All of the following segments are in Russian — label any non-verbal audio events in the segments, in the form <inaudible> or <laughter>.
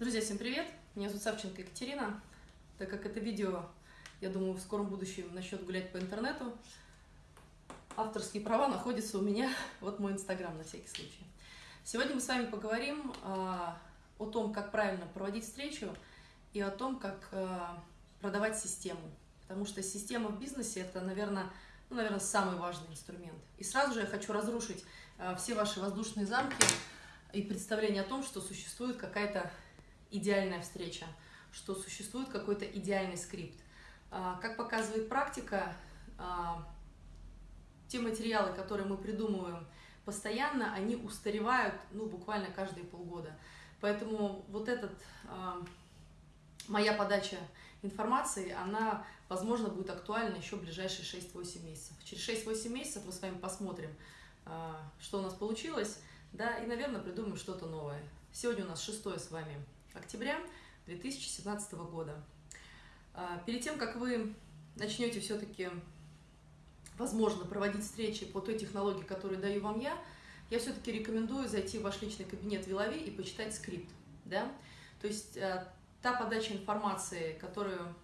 Друзья, всем привет! Меня зовут Савченко Екатерина. Так как это видео, я думаю, в скором будущем начнет гулять по интернету, авторские права находятся у меня, <laughs> вот мой инстаграм на всякий случай. Сегодня мы с вами поговорим а, о том, как правильно проводить встречу и о том, как а, продавать систему. Потому что система в бизнесе – это, наверное, ну, наверное, самый важный инструмент. И сразу же я хочу разрушить а, все ваши воздушные замки и представление о том, что существует какая-то идеальная встреча, что существует какой-то идеальный скрипт. А, как показывает практика, а, те материалы, которые мы придумываем постоянно, они устаревают ну, буквально каждые полгода. Поэтому вот этот, а, моя подача информации, она, возможно, будет актуальна еще в ближайшие 6-8 месяцев. Через 6-8 месяцев мы с вами посмотрим, что у нас получилось, да, и, наверное, придумаем что-то новое. Сегодня у нас 6 с вами октября 2017 года. А, перед тем, как вы начнете все-таки, возможно, проводить встречи по той технологии, которую даю вам я, я все-таки рекомендую зайти в ваш личный кабинет Вилови и почитать скрипт. Да? То есть а, та подача информации, которую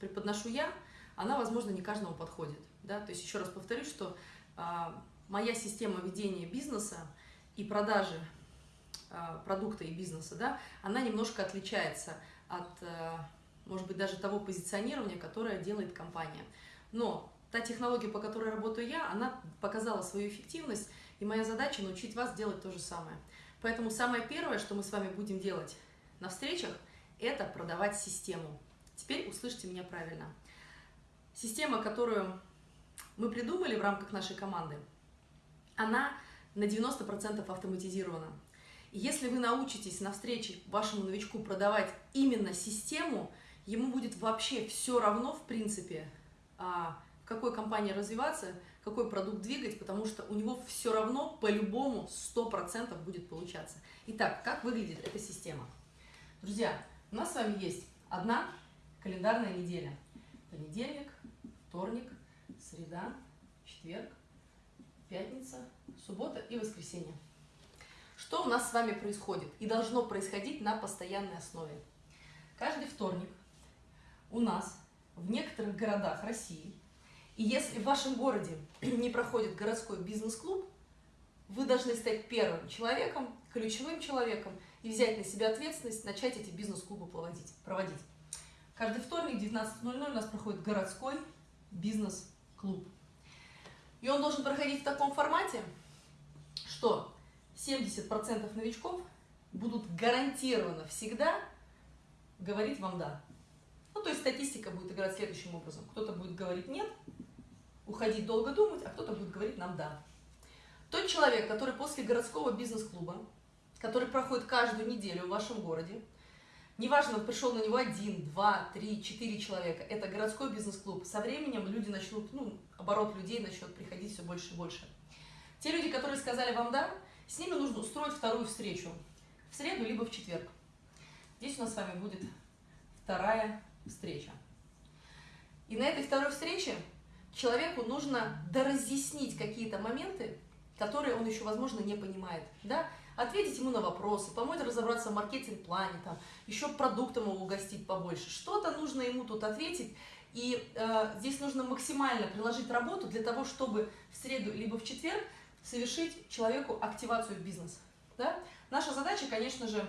преподношу я, она, возможно, не каждому подходит. Да? То есть еще раз повторюсь, что а, моя система ведения бизнеса и продажи продукта и бизнеса, да, она немножко отличается от, э, может быть, даже того позиционирования, которое делает компания. Но та технология, по которой работаю я, она показала свою эффективность, и моя задача научить вас делать то же самое. Поэтому самое первое, что мы с вами будем делать на встречах, это продавать систему. Теперь услышьте меня правильно. Система, которую мы придумали в рамках нашей команды, она на 90% автоматизирована. Если вы научитесь на встрече вашему новичку продавать именно систему, ему будет вообще все равно, в принципе, а, в какой компании развиваться, какой продукт двигать, потому что у него все равно по-любому 100% будет получаться. Итак, как выглядит эта система? Друзья, у нас с вами есть одна календарная неделя. Понедельник, вторник, среда, четверг, пятница, суббота и воскресенье. Что у нас с вами происходит и должно происходить на постоянной основе? Каждый вторник у нас в некоторых городах России, и если в вашем городе <clears throat> не проходит городской бизнес-клуб, вы должны стать первым человеком, ключевым человеком и взять на себя ответственность, начать эти бизнес-клубы проводить. Каждый вторник в 19.00 у нас проходит городской бизнес-клуб. И он должен проходить в таком формате, что 70% новичков будут гарантированно всегда говорить вам «да». Ну, то есть статистика будет играть следующим образом. Кто-то будет говорить «нет», уходить долго думать, а кто-то будет говорить нам «да». Тот человек, который после городского бизнес-клуба, который проходит каждую неделю в вашем городе, неважно, пришел на него один, два, три, четыре человека, это городской бизнес-клуб, со временем люди начнут, ну, оборот людей начнет приходить все больше и больше. Те люди, которые сказали вам «да», с ними нужно устроить вторую встречу в среду либо в четверг. Здесь у нас с вами будет вторая встреча. И на этой второй встрече человеку нужно доразъяснить какие-то моменты, которые он еще, возможно, не понимает. Да? Ответить ему на вопросы, помочь разобраться в маркетинг-плане, там, еще продуктом его угостить побольше. Что-то нужно ему тут ответить, и э, здесь нужно максимально приложить работу для того, чтобы в среду либо в четверг совершить человеку активацию в бизнес. Да? Наша задача, конечно же,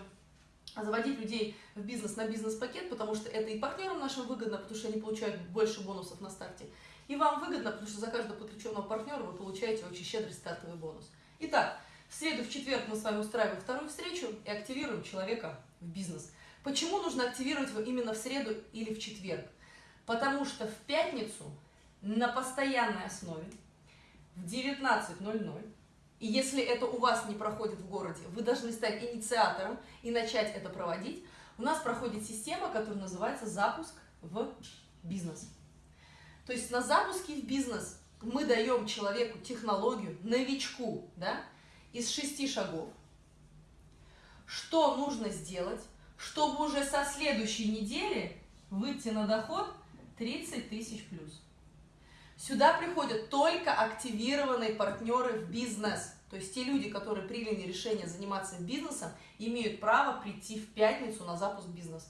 заводить людей в бизнес на бизнес-пакет, потому что это и партнерам нашим выгодно, потому что они получают больше бонусов на старте, и вам выгодно, потому что за каждого подключенного партнера вы получаете очень щедрый стартовый бонус. Итак, в среду, в четверг мы с вами устраиваем вторую встречу и активируем человека в бизнес. Почему нужно активировать его именно в среду или в четверг? Потому что в пятницу на постоянной основе в 19.00. И если это у вас не проходит в городе, вы должны стать инициатором и начать это проводить. У нас проходит система, которая называется «Запуск в бизнес». То есть на запуске в бизнес мы даем человеку технологию, новичку, да, из шести шагов, что нужно сделать, чтобы уже со следующей недели выйти на доход 30 тысяч плюс. Сюда приходят только активированные партнеры в бизнес. То есть те люди, которые приняли решение заниматься бизнесом, имеют право прийти в пятницу на запуск бизнеса.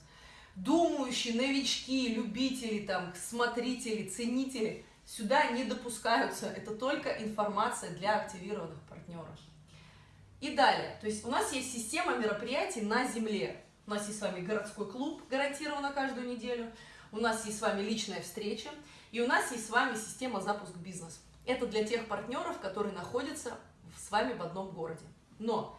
Думающие, новички, любители, там, смотрители, ценители сюда не допускаются. Это только информация для активированных партнеров. И далее, то есть у нас есть система мероприятий на земле. У нас есть с вами городской клуб, гарантированно каждую неделю. У нас есть с вами личная встреча. И у нас есть с вами система запуск бизнес. Это для тех партнеров, которые находятся с вами в одном городе. Но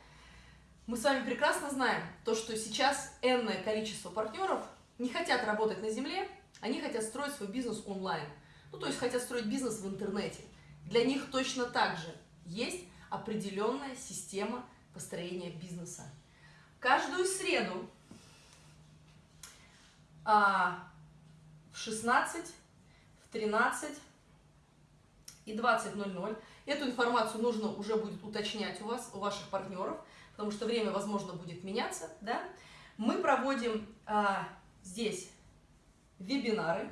мы с вами прекрасно знаем то, что сейчас энное количество партнеров не хотят работать на земле, они хотят строить свой бизнес онлайн. Ну, то есть хотят строить бизнес в интернете. Для них точно так же есть определенная система построения бизнеса. Каждую среду а, в 16, в 13 и 20.00 эту информацию нужно уже будет уточнять у вас, у ваших партнеров, потому что время, возможно, будет меняться, да? Мы проводим а, здесь вебинары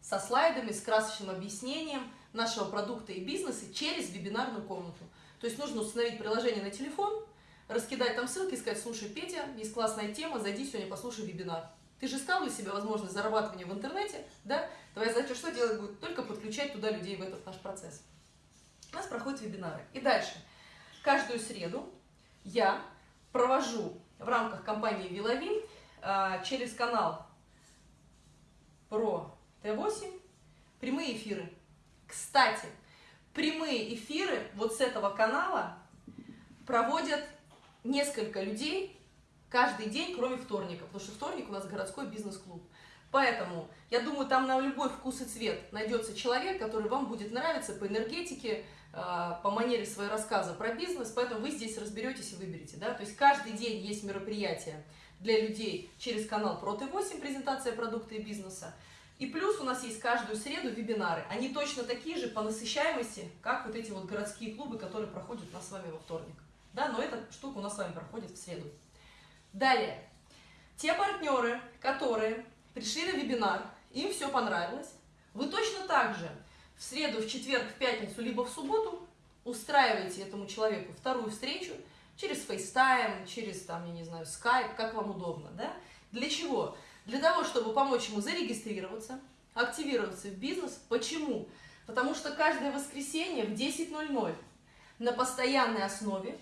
со слайдами, с красочным объяснением нашего продукта и бизнеса через вебинарную комнату. То есть нужно установить приложение на телефон, раскидать там ссылки, сказать, слушай, Петя, есть классная тема, зайди сегодня, послушай вебинар. Ты же искал для себя возможность зарабатывания в интернете, да? Твоя задача что делать будет? Только подключать туда людей в этот наш процесс. У нас проходят вебинары. И дальше. Каждую среду я провожу в рамках компании Виловин а, через канал Про Т8 прямые эфиры. Кстати, прямые эфиры вот с этого канала проводят несколько людей каждый день, кроме вторника, потому что вторник у нас городской бизнес-клуб. Поэтому, я думаю, там на любой вкус и цвет найдется человек, который вам будет нравиться по энергетике, а, по манере своего рассказа про бизнес, поэтому вы здесь разберетесь и выберете. Да? То есть каждый день есть мероприятие для людей через канал Проты8, презентация продукта и бизнеса. И плюс у нас есть каждую среду вебинары. Они точно такие же по насыщаемости, как вот эти вот городские клубы, которые проходят у нас с вами во вторник. Да, но эта штука у нас с вами проходит в среду. Далее. Те партнеры, которые пришли на вебинар, им все понравилось, вы точно так же в среду, в четверг, в пятницу, либо в субботу устраиваете этому человеку вторую встречу через FaceTime, через, там, я не знаю, Skype, как вам удобно, да? Для чего? Для того, чтобы помочь ему зарегистрироваться, активироваться в бизнес. Почему? Потому что каждое воскресенье в 10.00 на постоянной основе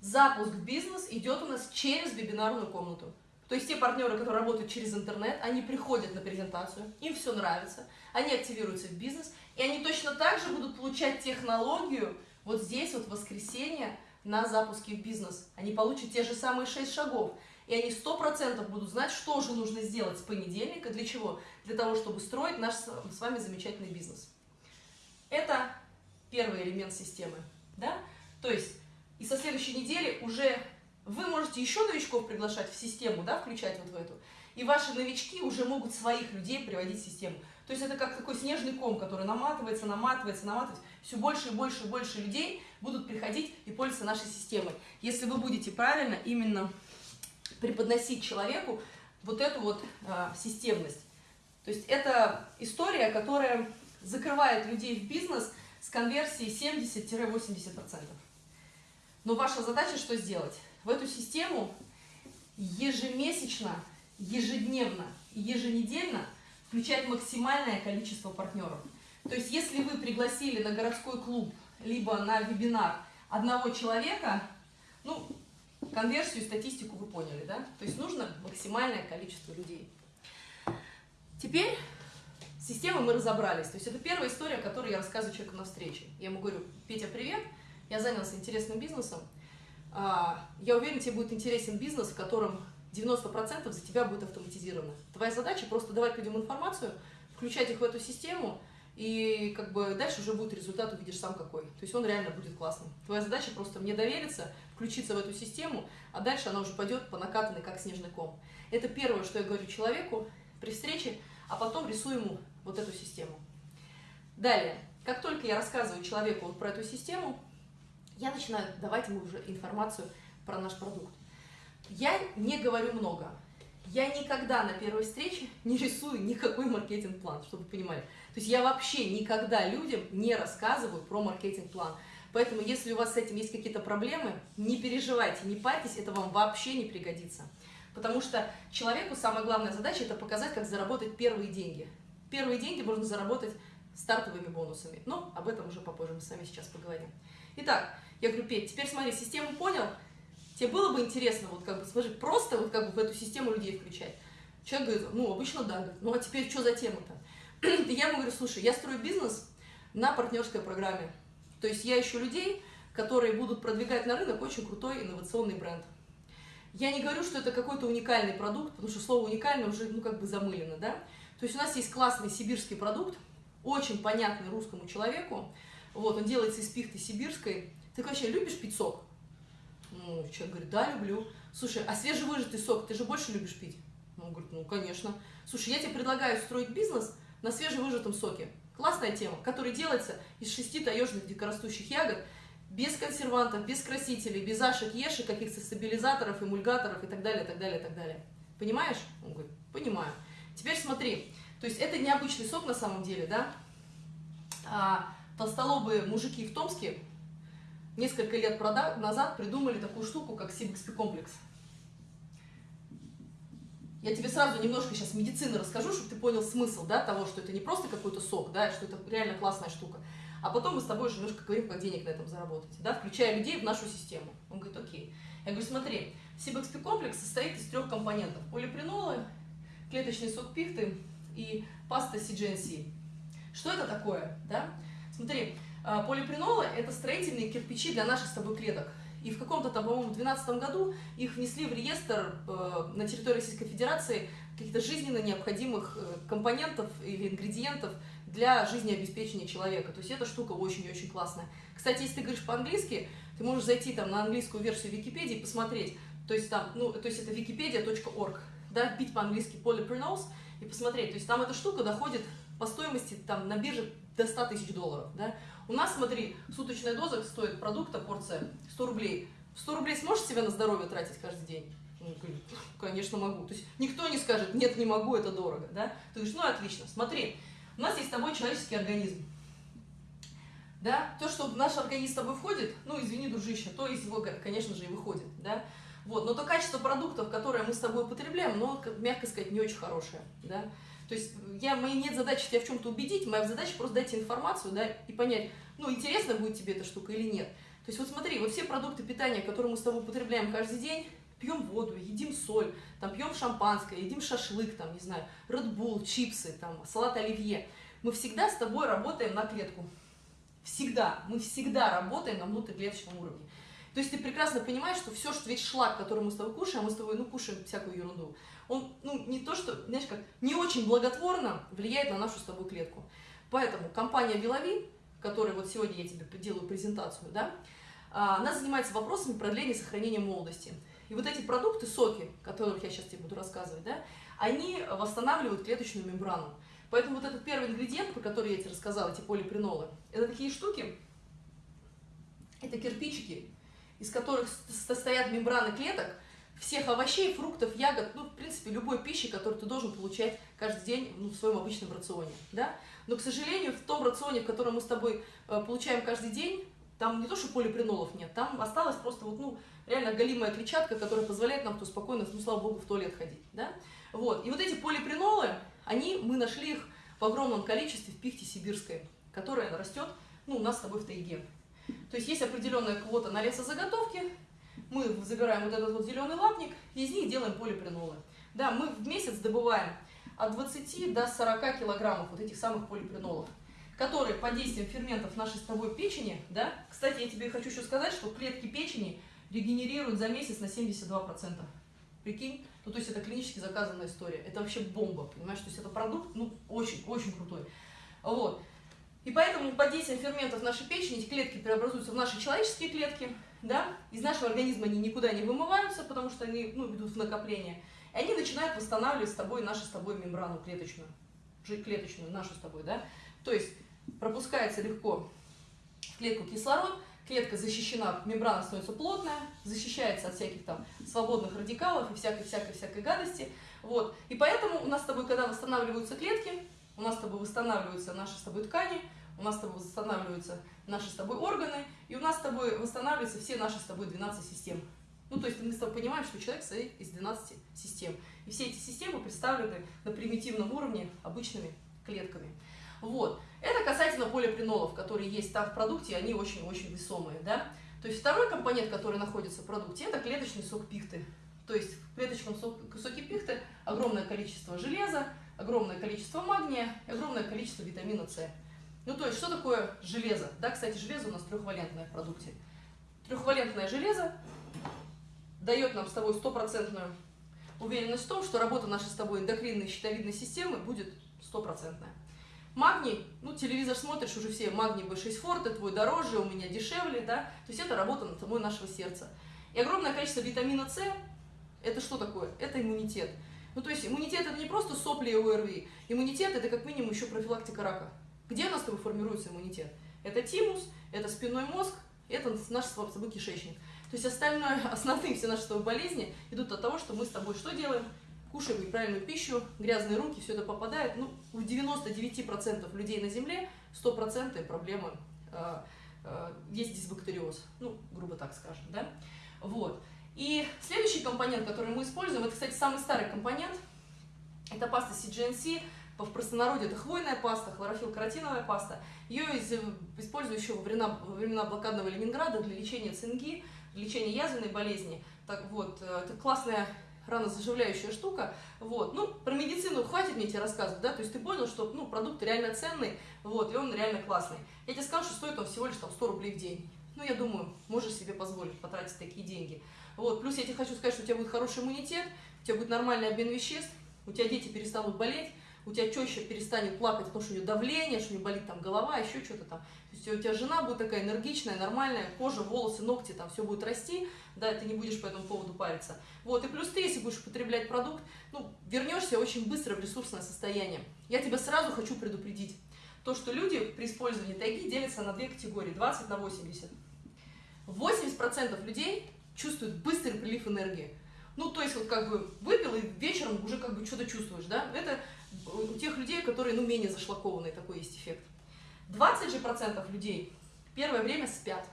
запуск в бизнес идет у нас через вебинарную комнату. То есть те партнеры, которые работают через интернет, они приходят на презентацию, им все нравится, они активируются в бизнес, и они точно так же будут получать технологию вот здесь вот в воскресенье на запуске в бизнес. Они получат те же самые шесть шагов. И они сто процентов будут знать, что же нужно сделать с понедельника, для чего? Для того, чтобы строить наш с вами замечательный бизнес. Это первый элемент системы. Да? То есть, и со следующей недели уже вы можете еще новичков приглашать в систему, да, включать вот в эту. И ваши новички уже могут своих людей приводить в систему. То есть это как такой снежный ком, который наматывается, наматывается, наматывается. Все больше и больше и больше людей будут приходить и пользоваться нашей системой. Если вы будете правильно именно преподносить человеку вот эту вот а, системность. То есть это история, которая закрывает людей в бизнес с конверсией 70-80%. Но ваша задача что сделать? В эту систему ежемесячно, ежедневно и еженедельно включать максимальное количество партнеров. То есть если вы пригласили на городской клуб, либо на вебинар одного человека, ну, конверсию, статистику вы поняли, да? То есть нужно максимальное количество людей. Теперь с системой мы разобрались. То есть это первая история, которую я рассказываю человеку на встрече. Я ему говорю, Петя, привет, я занялся интересным бизнесом. А, я уверен, тебе будет интересен бизнес, в котором 90% за тебя будет автоматизировано. Твоя задача просто давать людям информацию, включать их в эту систему, и как бы дальше уже будет результат, увидишь сам какой. То есть он реально будет классным. Твоя задача просто мне довериться, включиться в эту систему, а дальше она уже пойдет по накатанной, как снежный ком. Это первое, что я говорю человеку при встрече, а потом рисую ему вот эту систему. Далее, как только я рассказываю человеку вот про эту систему, я начинаю давать ему уже информацию про наш продукт. Я не говорю много. я никогда на первой встрече не рисую никакой маркетинг-план, чтобы вы понимали. То есть я вообще никогда людям не рассказываю про маркетинг-план. Поэтому, если у вас с этим есть какие-то проблемы, не переживайте, не парьтесь, это вам вообще не пригодится. Потому что человеку самая главная задача – это показать, как заработать первые деньги. Первые деньги можно заработать стартовыми бонусами. Но об этом уже попозже мы с вами сейчас поговорим. Итак, я говорю, Петь, теперь смотри, систему понял? Тебе было бы интересно, вот как бы, скажи, просто вот как бы в эту систему людей включать? Человек говорит, ну, обычно да. Говорит, ну, а теперь что за тема-то? <clears throat> я ему говорю, слушай, я строю бизнес на партнерской программе. То есть я ищу людей, которые будут продвигать на рынок очень крутой инновационный бренд. Я не говорю, что это какой-то уникальный продукт, потому что слово уникальный уже, ну, как бы замылено, да? То есть у нас есть классный сибирский продукт, очень понятный русскому человеку. Вот, он делается из пихты сибирской. Ты вообще любишь пить сок? Ну, человек говорит, да, люблю. Слушай, а свежевыжатый сок ты же больше любишь пить? Он говорит, ну, конечно. Слушай, я тебе предлагаю строить бизнес на свежевыжатом соке. Классная тема, который делается из шести таежных дикорастущих ягод, без консервантов, без красителей, без ашек, ешек, каких-то стабилизаторов, эмульгаторов и так далее, так далее, так далее. Понимаешь? Он говорит, понимаю. Теперь смотри, то есть это необычный сок на самом деле, да? А толстолобые мужики в Томске несколько лет назад придумали такую штуку, как CBXP комплекс. Я тебе сразу немножко сейчас медицины расскажу, чтобы ты понял смысл да, того, что это не просто какой-то сок, да, что это реально классная штука. А потом мы с тобой уже немножко говорим, как денег на этом заработать, да, включая людей в нашу систему. Он говорит, окей. Я говорю, смотри, CBXP комплекс состоит из трех компонентов. Полипринолы, клеточный сок пихты и паста CGNC. Что это такое? Да? Смотри, полипринолы – это строительные кирпичи для наших с тобой клеток. И в каком-то там, по-моему, 2012 году их внесли в реестр э, на территории Российской Федерации каких-то жизненно необходимых э, компонентов или ингредиентов для жизнеобеспечения человека. То есть эта штука очень и очень классная. Кстати, если ты говоришь по-английски, ты можешь зайти там на английскую версию Википедии и посмотреть. То есть там, ну, то есть это wikipedia.org, да, бить по-английски polyprenols и посмотреть. То есть там эта штука доходит по стоимости там на бирже до 100 тысяч долларов, да. У нас, смотри, суточная доза стоит продукта, порция 100 рублей. 100 рублей сможешь себе на здоровье тратить каждый день? Ну, конечно, могу. То есть никто не скажет, нет, не могу, это дорого, да? Ты говоришь, ну, отлично, смотри, у нас есть с тобой человеческий организм. Да? То, что в наш организм с тобой входит, ну, извини, дружище, то из него, конечно же, и выходит, да? Вот, но то качество продуктов, которые мы с тобой употребляем, ну, мягко сказать, не очень хорошее, да? То есть я, моей нет задачи тебя в чем-то убедить, моя задача просто дать тебе информацию, да, и понять, ну, интересно будет тебе эта штука или нет. То есть вот смотри, вот все продукты питания, которые мы с тобой употребляем каждый день, пьем воду, едим соль, там пьем шампанское, едим шашлык, там, не знаю, Bull, чипсы, там, салат оливье. Мы всегда с тобой работаем на клетку. Всегда. Мы всегда работаем на внутриклеточном уровне. То есть ты прекрасно понимаешь, что все, что весь шлак, который мы с тобой кушаем, мы с тобой, ну, кушаем всякую ерунду, он, ну, не то, что, знаешь, как, не очень благотворно влияет на нашу с тобой клетку. Поэтому компания Вилови, которой вот сегодня я тебе делаю презентацию, да, а, она занимается вопросами продления и сохранения молодости. И вот эти продукты, соки, о которых я сейчас тебе буду рассказывать, да, они восстанавливают клеточную мембрану. Поэтому вот этот первый ингредиент, про который я тебе рассказала, эти полипринолы, это такие штуки, это кирпичики, из которых состоят мембраны клеток, всех овощей, фруктов, ягод, ну, в принципе, любой пищи, которую ты должен получать каждый день ну, в своем обычном рационе, да. Но, к сожалению, в том рационе, в котором мы с тобой э, получаем каждый день, там не то, что полипринолов нет, там осталась просто вот, ну, реально голимая клетчатка, которая позволяет нам то спокойно, ну, слава богу, в туалет ходить, да. Вот, и вот эти полипринолы, они, мы нашли их в огромном количестве в пихте сибирской, которая растет, ну, у нас с тобой в тайге. То есть есть определенная квота на лесозаготовки, мы забираем вот этот вот зеленый лапник, и из них делаем полипринолы. Да, мы в месяц добываем от 20 до 40 килограммов вот этих самых полипринолов, которые под действием ферментов нашей с тобой печени, да, кстати, я тебе хочу еще сказать, что клетки печени регенерируют за месяц на 72%. Прикинь? Ну, то есть это клинически заказанная история. Это вообще бомба, понимаешь? То есть это продукт, ну, очень-очень крутой. Вот. И поэтому под действием ферментов нашей печени эти клетки преобразуются в наши человеческие клетки, да, из нашего организма они никуда не вымываются, потому что они ну, идут в накопление, и они начинают восстанавливать с тобой нашу с тобой мембрану клеточную, клеточную, нашу с тобой, да, то есть пропускается легко в клетку кислород, клетка защищена, мембрана становится плотная, защищается от всяких там свободных радикалов и всякой-всякой-всякой гадости. Вот. И поэтому у нас с тобой, когда восстанавливаются клетки, у нас с тобой восстанавливаются наши с тобой ткани, у нас с тобой восстанавливаются наши с тобой органы, и у нас с тобой восстанавливаются все наши с тобой 12 систем. Ну, то есть мы с тобой понимаем, что человек состоит из 12 систем. И все эти системы представлены на примитивном уровне обычными клетками. Вот. Это касательно полипринолов, которые есть там в продукте, они очень-очень весомые. Да? То есть второй компонент, который находится в продукте, это клеточный сок пихты. То есть в клеточном соке пихты огромное количество железа, огромное количество магния и огромное количество витамина С. Ну, то есть, что такое железо? Да, кстати, железо у нас трехвалентное в продукте. Трехвалентное железо дает нам с тобой стопроцентную уверенность в том, что работа нашей с тобой эндокринной щитовидной системы будет стопроцентная. Магний, ну, телевизор смотришь, уже все, магний B6 Forte, твой дороже, у меня дешевле, да, то есть это работа над тобой нашего сердца. И огромное количество витамина С, это что такое? Это иммунитет. Ну, то есть иммунитет это не просто сопли и ОРВИ, иммунитет это как минимум еще профилактика рака. Где у нас с тобой формируется иммунитет? Это тимус, это спинной мозг, это наш с тобой кишечник. То есть остальное, <laughs> основные все наши с тобой болезни идут от того, что мы с тобой что делаем? Кушаем неправильную пищу, грязные руки, все это попадает. Ну, у 99% людей на Земле 100% проблемы э, э, есть дисбактериоз. Ну, грубо так скажем, да? Вот. И следующий компонент, который мы используем, это, кстати, самый старый компонент, это паста CGNC, в простонародье это хвойная паста, хлорофилл-каротиновая паста. Ее использую еще во времена, во времена блокадного Ленинграда для лечения цинги, для лечения язвенной болезни. Так вот, э, это классная ранозаживляющая штука. Вот. Ну, про медицину хватит мне тебе рассказывать, да, то есть ты понял, что ну, продукт реально ценный, вот, и он реально классный. Я тебе скажу, что стоит он всего лишь там 100 рублей в день. Ну, я думаю, можешь себе позволить потратить такие деньги. Вот. Плюс я тебе хочу сказать, что у тебя будет хороший иммунитет, у тебя будет нормальный обмен веществ, у тебя дети перестанут болеть, у тебя теща перестанет плакать, потому что у нее давление, что у нее болит там голова, еще что-то там. То есть у тебя жена будет такая энергичная, нормальная, кожа, волосы, ногти, там все будет расти, да, ты не будешь по этому поводу париться. Вот, и плюс ты, если будешь употреблять продукт, ну, вернешься очень быстро в ресурсное состояние. Я тебя сразу хочу предупредить. То, что люди при использовании тайги делятся на две категории, 20 на 80. 80% людей чувствуют быстрый прилив энергии. Ну, то есть, вот как бы выпил, и вечером уже как бы что-то чувствуешь, да? Это у тех людей, которые, ну, менее зашлакованные, такой есть эффект. 20 же процентов людей первое время спят.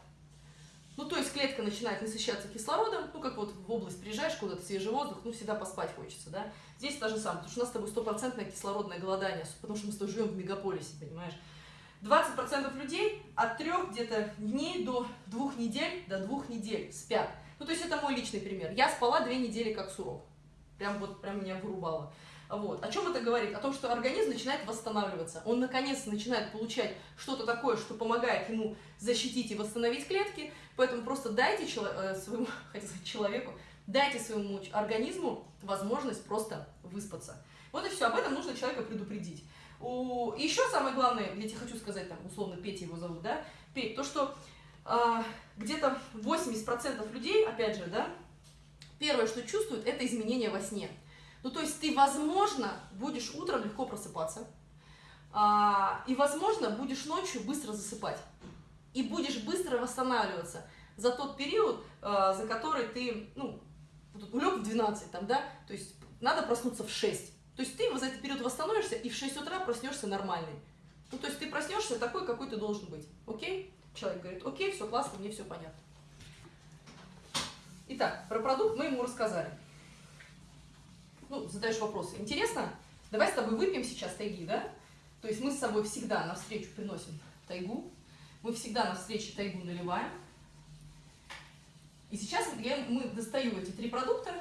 Ну, то есть клетка начинает насыщаться кислородом, ну, как вот в область приезжаешь куда-то, свежий воздух, ну, всегда поспать хочется, да. Здесь то же самое, потому что у нас с тобой стопроцентное кислородное голодание, потому что мы с тобой живем в мегаполисе, понимаешь. 20% людей от трех где-то дней до двух недель, до двух недель спят. Ну, то есть это мой личный пример. Я спала две недели как сурок. Прям вот, прям меня вырубало. Вот. О чем это говорит? О том, что организм начинает восстанавливаться. Он наконец начинает получать что-то такое, что помогает ему защитить и восстановить клетки. Поэтому просто дайте э, своему, <laughs> хотел сказать, человеку, дайте своему организму возможность просто выспаться. Вот и все. Об этом нужно человека предупредить. У... Еще самое главное, я тебе хочу сказать, там, условно, Петя его зовут, да? Петь, то, что э, где-то 80% людей, опять же, да, первое, что чувствуют, это изменения во сне. Ну, то есть ты, возможно, будешь утром легко просыпаться, а, и, возможно, будешь ночью быстро засыпать. И будешь быстро восстанавливаться за тот период, а, за который ты, ну, улег в 12, там, да, то есть надо проснуться в 6. То есть ты за этот период восстановишься и в 6 утра проснешься нормальный. Ну, то есть ты проснешься такой, какой ты должен быть. Окей? Человек говорит, окей, все классно, мне все понятно. Итак, про продукт мы ему рассказали ну, задаешь вопросы. Интересно? Давай с тобой выпьем сейчас тайги, да? То есть мы с собой всегда на встречу приносим тайгу. Мы всегда на встрече тайгу наливаем. И сейчас я, мы достаю эти три продукта.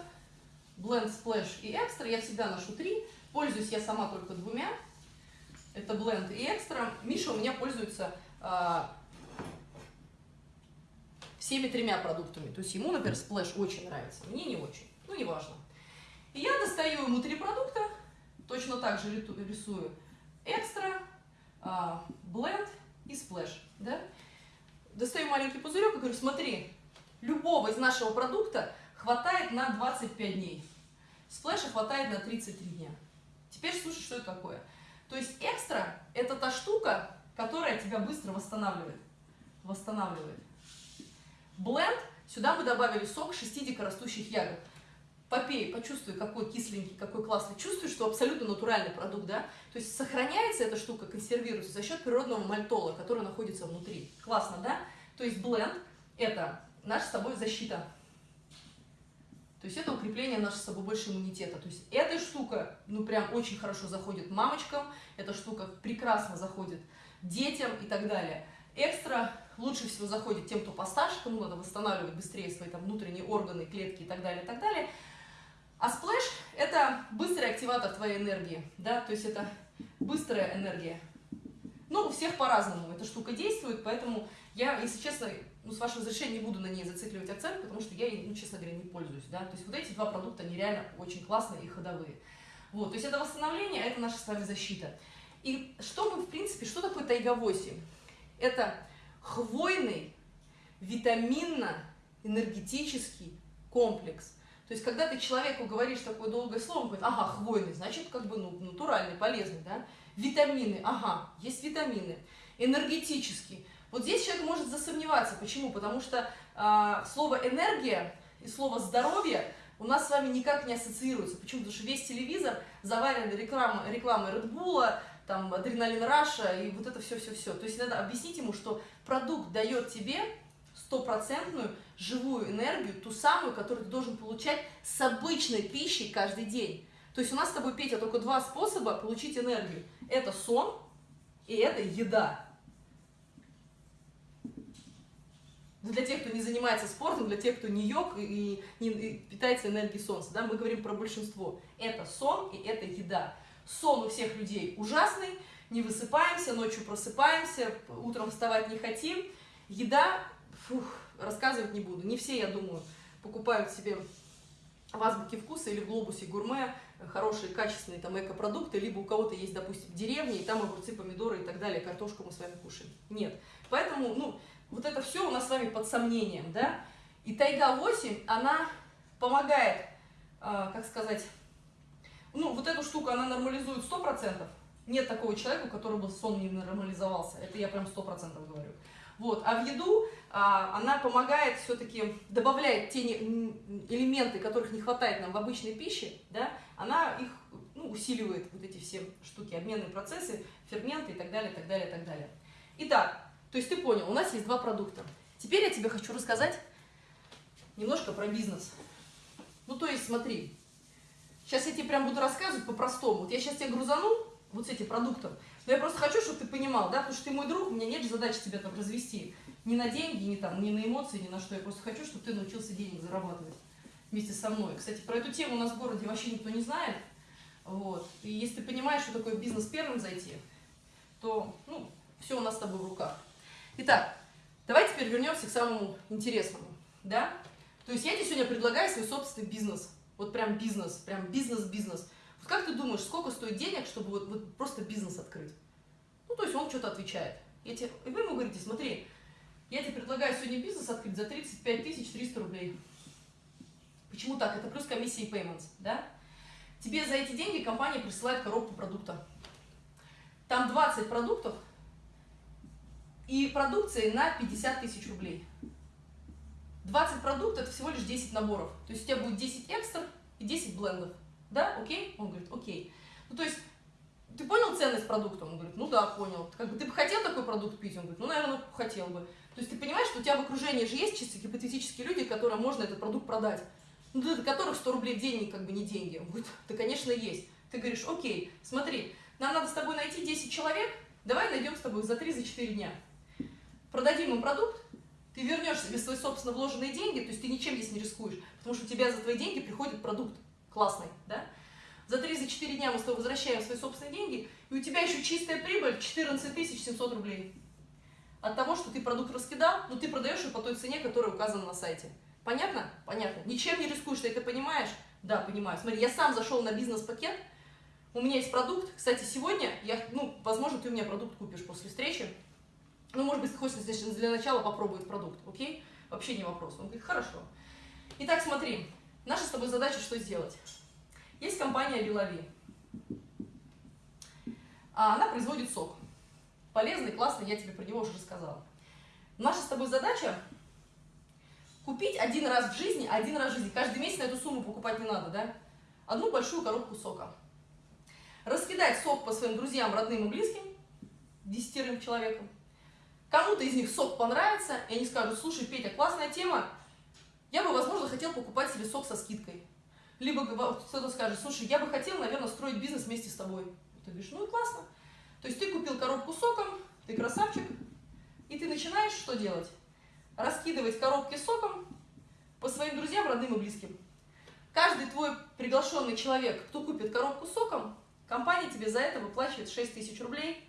Blend, Splash и Extra. Я всегда ношу три. Пользуюсь я сама только двумя. Это Blend и Extra. Миша у меня пользуется а, всеми тремя продуктами. То есть ему, например, Splash очень нравится. Мне не очень. Ну, неважно. И я достаю ему три продукта, точно так же рисую Extra, Blend и Splash. Да? Достаю маленький пузырек и говорю, смотри, любого из нашего продукта хватает на 25 дней. Сплэша хватает на 33 дня. Теперь слушай, что это такое. То есть экстра – это та штука, которая тебя быстро восстанавливает. Восстанавливает. Бленд, сюда мы добавили сок 6 дикорастущих ягод. Попей, почувствуй, какой кисленький, какой классный. Чувствуй, что абсолютно натуральный продукт, да? То есть сохраняется эта штука, консервируется за счет природного мальтола, который находится внутри. Классно, да? То есть бленд – это наша с тобой защита. То есть это укрепление нашего с собой больше иммунитета. То есть эта штука, ну прям очень хорошо заходит мамочкам, эта штука прекрасно заходит детям и так далее. Экстра лучше всего заходит тем, кто постарше, кому надо восстанавливать быстрее свои там внутренние органы, клетки и так далее, и так далее. А Splash – это быстрый активатор твоей энергии, да, то есть это быстрая энергия. Ну, у всех по-разному эта штука действует, поэтому я, если честно, ну, с вашего разрешения не буду на ней зацикливать акцент, потому что я, ну, честно говоря, не пользуюсь, да, то есть вот эти два продукта, они реально очень классные и ходовые. Вот, то есть это восстановление, а это наша с вами защита. И что мы, в принципе, что такое тайга-8? Это хвойный, витаминно-энергетический комплекс. То есть, когда ты человеку говоришь такое долгое слово, он говорит, ага, хвойный, значит, как бы, ну, натуральный, полезный, да? Витамины, ага, есть витамины. Энергетический. Вот здесь человек может засомневаться. Почему? Потому что э, слово энергия и слово здоровье у нас с вами никак не ассоциируются. Почему? Потому что весь телевизор завален рекламой, рекламой Red Bull, там, адреналин Раша и вот это все-все-все. То есть надо объяснить ему, что продукт дает тебе стопроцентную живую энергию, ту самую, которую ты должен получать с обычной пищей каждый день. То есть у нас с тобой, Петя, только два способа получить энергию. Это сон и это еда. Для тех, кто не занимается спортом, для тех, кто не йог и не питается энергией солнца, да, мы говорим про большинство. Это сон и это еда. Сон у всех людей ужасный, не высыпаемся, ночью просыпаемся, утром вставать не хотим. Еда, фух, рассказывать не буду. Не все, я думаю, покупают себе в азбуке вкуса или в глобусе гурме хорошие, качественные там экопродукты, либо у кого-то есть, допустим, деревни, и там огурцы, помидоры и так далее, картошку мы с вами кушаем. Нет. Поэтому, ну, вот это все у нас с вами под сомнением, да. И Тайга-8, она помогает, э, как сказать, ну, вот эту штуку она нормализует 100%. Нет такого человека, у которого сон не нормализовался. Это я прям 100% говорю. Вот. А в еду а, она помогает все-таки, добавляет те не, элементы, которых не хватает нам в обычной пище, да, она их ну, усиливает, вот эти все штуки, обменные процессы, ферменты и так далее, так далее, так далее. Итак, то есть ты понял, у нас есть два продукта. Теперь я тебе хочу рассказать немножко про бизнес. Ну, то есть смотри, сейчас я тебе прям буду рассказывать по-простому. Вот я сейчас тебе грузану вот с этим продуктом, но я просто хочу, чтобы ты понимал, да, потому что ты мой друг, у меня нет задачи тебя там развести ни на деньги, ни там, ни на эмоции, ни на что. Я просто хочу, чтобы ты научился денег зарабатывать вместе со мной. Кстати, про эту тему у нас в городе вообще никто не знает. Вот. И если ты понимаешь, что такое бизнес первым зайти, то, ну, все у нас с тобой в руках. Итак, давай теперь вернемся к самому интересному, да? То есть я тебе сегодня предлагаю свой собственный бизнес. Вот прям бизнес, прям бизнес-бизнес. Как ты думаешь, сколько стоит денег, чтобы вот, вот просто бизнес открыть? Ну, то есть он что-то отвечает. Я тебе, и вы ему говорите, смотри, я тебе предлагаю сегодня бизнес открыть за 35 300 рублей. Почему так? Это плюс комиссия и payments, да? Тебе за эти деньги компания присылает коробку продукта. Там 20 продуктов и продукции на 50 тысяч рублей. 20 продуктов – это всего лишь 10 наборов. То есть у тебя будет 10 экстр и 10 блендов. Да, окей? Он говорит, окей. Ну, то есть, ты понял ценность продукта? Он говорит, ну да, понял. Как бы, ты бы хотел такой продукт пить? Он говорит, ну, наверное, хотел бы. То есть ты понимаешь, что у тебя в окружении же есть чисто гипотетические люди, которым можно этот продукт продать. Ну, для которых 100 рублей в день как бы не деньги. Он говорит, да, конечно, есть. Ты говоришь, окей, смотри, нам надо с тобой найти 10 человек, давай найдем с тобой за 3-4 дня. Продадим им продукт, ты вернешь себе свои собственно вложенные деньги, то есть ты ничем здесь не рискуешь, потому что у тебя за твои деньги приходит продукт классный, да? За 3-4 дня мы с тобой возвращаем свои собственные деньги, и у тебя еще чистая прибыль 14 700 рублей. От того, что ты продукт раскидал, но ты продаешь его по той цене, которая указана на сайте. Понятно? Понятно. Ничем не рискуешь, ты это понимаешь? Да, понимаю. Смотри, я сам зашел на бизнес-пакет, у меня есть продукт. Кстати, сегодня, я, ну, возможно, ты у меня продукт купишь после встречи. Ну, может быть, хочешь для начала попробовать продукт, окей? Вообще не вопрос. Он говорит, хорошо. Итак, смотри, наша с тобой задача что сделать? Есть компания Лилави. А она производит сок. Полезный, классный, я тебе про него уже рассказала. Наша с тобой задача Купить один раз в жизни, один раз в жизни. Каждый месяц на эту сумму покупать не надо, да? Одну большую коробку сока. Раскидать сок по своим друзьям, родным и близким, десятерым человекам. Кому-то из них сок понравится, и они скажут, слушай, Петя, классная тема, я бы, возможно, хотел покупать себе сок со скидкой. Либо кто-то скажет, слушай, я бы хотел, наверное, строить бизнес вместе с тобой. Ты говоришь, ну и классно. То есть ты купил коробку соком, ты красавчик, и ты начинаешь что делать? Раскидывать коробки соком по своим друзьям, родным и близким. Каждый твой приглашенный человек, кто купит коробку соком, компания тебе за это выплачивает 6 тысяч рублей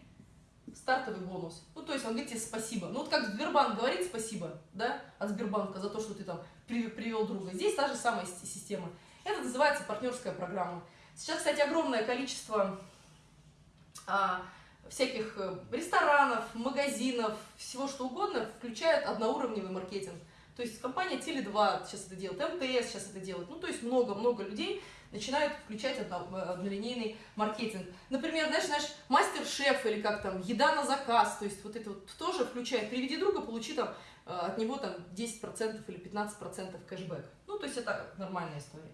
стартовый бонус. Ну, то есть он говорит тебе спасибо. Ну, вот как Сбербанк говорит спасибо, да, от Сбербанка за то, что ты там привел друга. Здесь та же самая система. Это называется партнерская программа. Сейчас, кстати, огромное количество а, всяких э, ресторанов, магазинов, всего что угодно включают одноуровневый маркетинг. То есть компания Теле2 сейчас это делает, МТС сейчас это делает. Ну, то есть много-много людей начинают включать однолинейный маркетинг. Например, знаешь, знаешь, мастер-шеф или как там, еда на заказ, то есть вот это вот тоже включает. Приведи друга, получи там э, от него там 10% или 15% кэшбэк. Ну, то есть это нормальная история.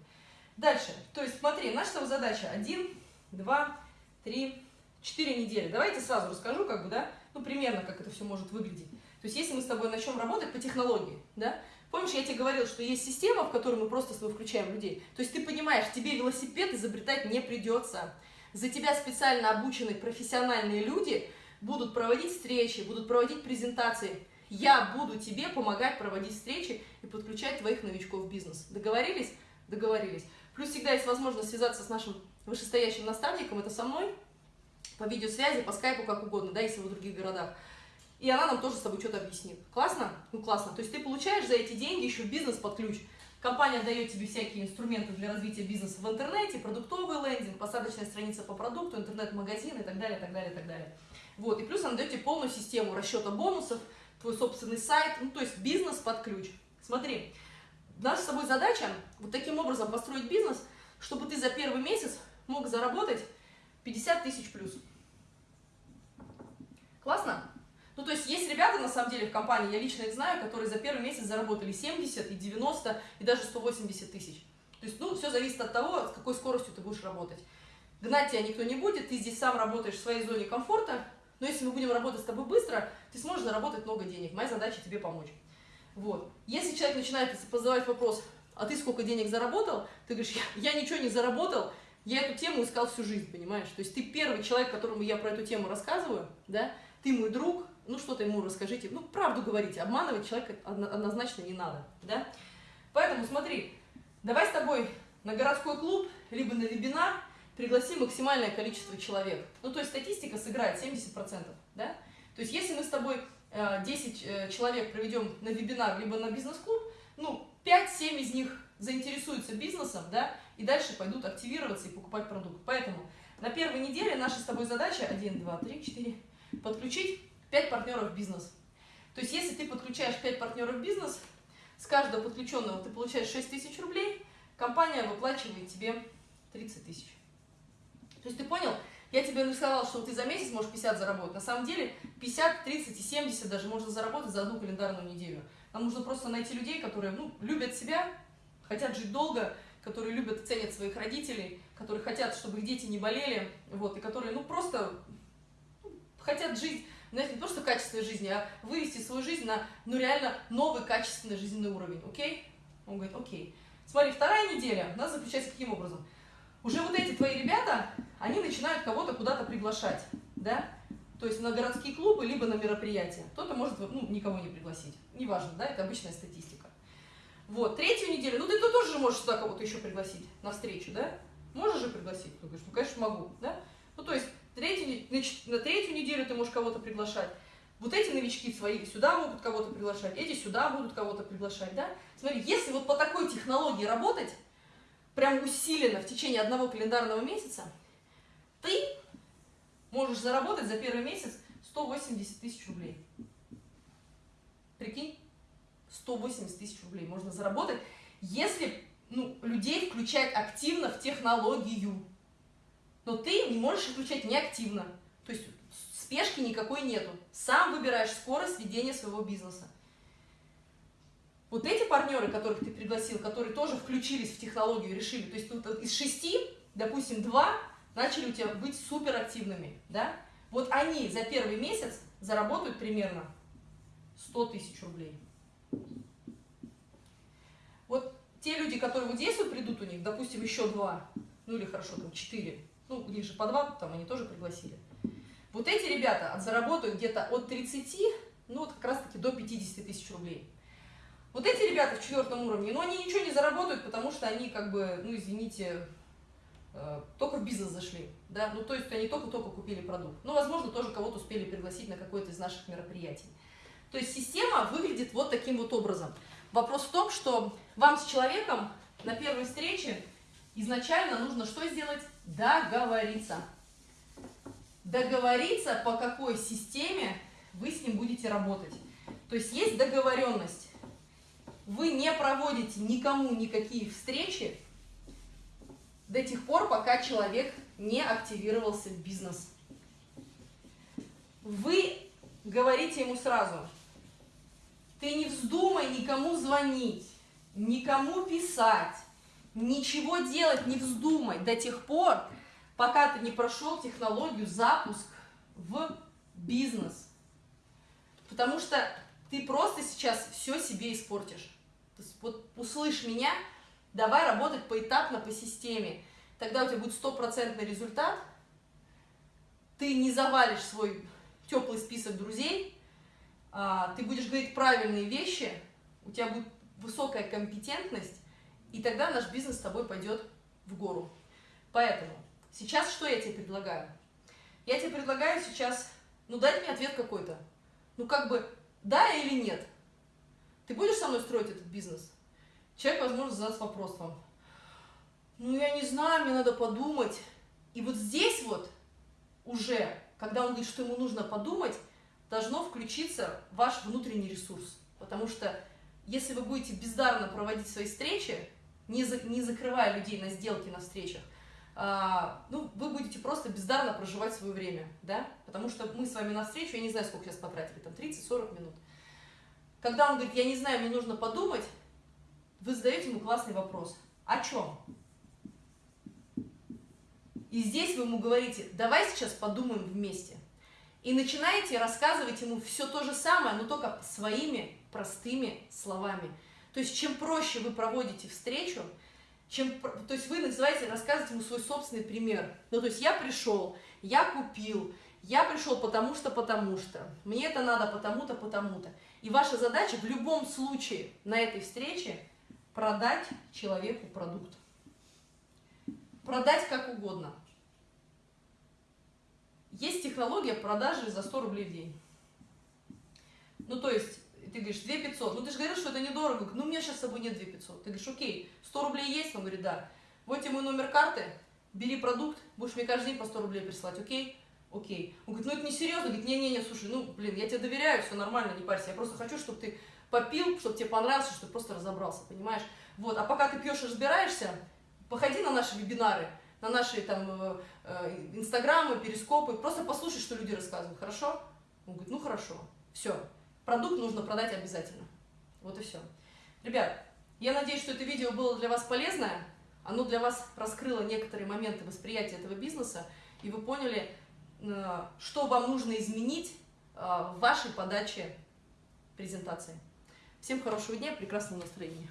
Дальше, то есть смотри, наша задача 1, 2, 3, 4 недели. Давайте сразу расскажу, как бы, да, ну, примерно, как это все может выглядеть. То есть если мы с тобой начнем работать по технологии, да, Помнишь, я тебе говорил, что есть система, в которую мы просто с тобой включаем людей. То есть ты понимаешь, тебе велосипед изобретать не придется. За тебя специально обученные профессиональные люди будут проводить встречи, будут проводить презентации. Я буду тебе помогать проводить встречи и подключать твоих новичков в бизнес. Договорились? Договорились. Плюс всегда есть возможность связаться с нашим вышестоящим наставником, это со мной, по видеосвязи, по скайпу, как угодно, да, если вы в других городах и она нам тоже с тобой что-то объяснит. Классно? Ну, классно. То есть ты получаешь за эти деньги еще бизнес под ключ. Компания дает тебе всякие инструменты для развития бизнеса в интернете, продуктовый лендинг, посадочная страница по продукту, интернет-магазин и так далее, так далее, так далее. Вот. И плюс она дает тебе полную систему расчета бонусов, твой собственный сайт, ну, то есть бизнес под ключ. Смотри, наша с тобой задача вот таким образом построить бизнес, чтобы ты за первый месяц мог заработать 50 тысяч плюс. Классно? Ну, то есть есть ребята, на самом деле, в компании, я лично их знаю, которые за первый месяц заработали 70 и 90 и даже 180 тысяч. То есть, ну, все зависит от того, с какой скоростью ты будешь работать. Гнать тебя никто не будет, ты здесь сам работаешь в своей зоне комфорта, но если мы будем работать с тобой быстро, ты сможешь заработать много денег. Моя задача тебе помочь. Вот. Если человек начинает задавать вопрос, а ты сколько денег заработал? Ты говоришь, я, я ничего не заработал, я эту тему искал всю жизнь, понимаешь? То есть ты первый человек, которому я про эту тему рассказываю, да? Ты мой друг, ну что-то ему расскажите, ну правду говорите, обманывать человека однозначно не надо, да? Поэтому смотри, давай с тобой на городской клуб, либо на вебинар пригласи максимальное количество человек. Ну то есть статистика сыграет 70%, да? То есть если мы с тобой 10 э, э, человек проведем на вебинар, либо на бизнес-клуб, ну 5-7 из них заинтересуются бизнесом, да, и дальше пойдут активироваться и покупать продукт. Поэтому на первой неделе наша с тобой задача 1, 2, 3, 4, подключить 5 партнеров бизнес. То есть, если ты подключаешь 5 партнеров бизнес, с каждого подключенного ты получаешь 6 тысяч рублей, компания выплачивает тебе 30 тысяч. То есть, ты понял? Я тебе рассказала, что ты за месяц можешь 50 заработать. На самом деле 50, 30 и 70 даже можно заработать за одну календарную неделю. Нам нужно просто найти людей, которые ну, любят себя, хотят жить долго, которые любят, ценят своих родителей, которые хотят, чтобы их дети не болели, вот, и которые ну, просто ну, хотят жить знаешь, не просто качественной жизни, а вывести свою жизнь на, ну, реально новый качественный жизненный уровень, окей? Он говорит, окей. Смотри, вторая неделя у нас заключается каким образом? Уже вот эти твои ребята, они начинают кого-то куда-то приглашать, да? То есть на городские клубы, либо на мероприятия. Кто-то может, ну, никого не пригласить. Неважно, да, это обычная статистика. Вот, третью неделю, ну, ты, ты тоже можешь сюда кого-то еще пригласить на встречу, да? Можешь же пригласить? Ты говоришь, ну, конечно, могу, да? Ну, то есть Третью, на третью неделю ты можешь кого-то приглашать. Вот эти новички свои сюда могут кого-то приглашать, эти сюда будут кого-то приглашать, да? Смотри, если вот по такой технологии работать, прям усиленно в течение одного календарного месяца, ты можешь заработать за первый месяц 180 тысяч рублей. Прикинь? 180 тысяч рублей можно заработать, если ну, людей включать активно в технологию но ты не можешь включать неактивно. То есть спешки никакой нету. Сам выбираешь скорость ведения своего бизнеса. Вот эти партнеры, которых ты пригласил, которые тоже включились в технологию, решили, то есть тут из шести, допустим, два начали у тебя быть суперактивными, да, вот они за первый месяц заработают примерно 100 тысяч рублей. Вот те люди, которые вот здесь вот придут у них, допустим, еще два, ну или хорошо, там четыре, ну у них же по там они тоже пригласили. Вот эти ребята заработают где-то от 30, ну вот как раз таки до 50 тысяч рублей. Вот эти ребята в четвертом уровне, ну они ничего не заработают, потому что они как бы, ну извините, э, только в бизнес зашли, да, ну то есть они только-только купили продукт. Ну, возможно, тоже кого-то успели пригласить на какое-то из наших мероприятий. То есть система выглядит вот таким вот образом. Вопрос в том, что вам с человеком на первой встрече изначально нужно что сделать? Договориться. Договориться, по какой системе вы с ним будете работать. То есть есть договоренность. Вы не проводите никому никакие встречи до тех пор, пока человек не активировался в бизнес. Вы говорите ему сразу, ты не вздумай никому звонить, никому писать, ничего делать не вздумай до тех пор, пока ты не прошел технологию запуск в бизнес. Потому что ты просто сейчас все себе испортишь. Вот услышь меня, давай работать поэтапно по системе. Тогда у тебя будет стопроцентный результат. Ты не завалишь свой теплый список друзей, а, ты будешь говорить правильные вещи, у тебя будет высокая компетентность, и тогда наш бизнес с тобой пойдет в гору. Поэтому сейчас что я тебе предлагаю? Я тебе предлагаю сейчас, ну дай мне ответ какой-то. Ну как бы, да или нет? Ты будешь со мной строить этот бизнес? Человек, возможно, задаст вопрос вам. Ну я не знаю, мне надо подумать. И вот здесь вот уже, когда он говорит, что ему нужно подумать, должно включиться ваш внутренний ресурс. Потому что если вы будете бездарно проводить свои встречи, не, за, не закрывая людей на сделки, на встречах, а, ну, вы будете просто бездарно проживать свое время, да, потому что мы с вами на встречу, я не знаю, сколько сейчас потратили, там 30-40 минут. Когда он говорит, я не знаю, мне нужно подумать, вы задаете ему классный вопрос. О чем? И здесь вы ему говорите, давай сейчас подумаем вместе. И начинаете рассказывать ему все то же самое, но только своими простыми словами. То есть, чем проще вы проводите встречу, чем, то есть вы называете, рассказываете ему свой собственный пример. Ну, то есть я пришел, я купил, я пришел потому что, потому что, мне это надо потому-то, потому-то. И ваша задача в любом случае на этой встрече продать человеку продукт. Продать как угодно. Есть технология продажи за 100 рублей в день. Ну, то есть, ты говоришь, 2 500. Ну, ты же говорил, что это недорого. Ну, у меня сейчас с собой нет 2 500. Ты говоришь, окей, 100 рублей есть? Он говорит, да. Вот тебе мой номер карты, бери продукт, будешь мне каждый день по 100 рублей присылать, окей? Окей. Он говорит, ну, это не серьезно. Говорит, не-не-не, слушай, ну, блин, я тебе доверяю, все нормально, не парься. Я просто хочу, чтобы ты попил, чтобы тебе понравилось, чтобы просто разобрался, понимаешь? Вот, а пока ты пьешь и разбираешься, походи на наши вебинары, на наши там э, э, инстаграмы, перископы, просто послушай, что люди рассказывают, хорошо? Он говорит, ну хорошо, все, продукт нужно продать обязательно. Вот и все. Ребят, я надеюсь, что это видео было для вас полезное, оно для вас раскрыло некоторые моменты восприятия этого бизнеса, и вы поняли, э, что вам нужно изменить в вашей подаче презентации. Всем хорошего дня, прекрасного настроения.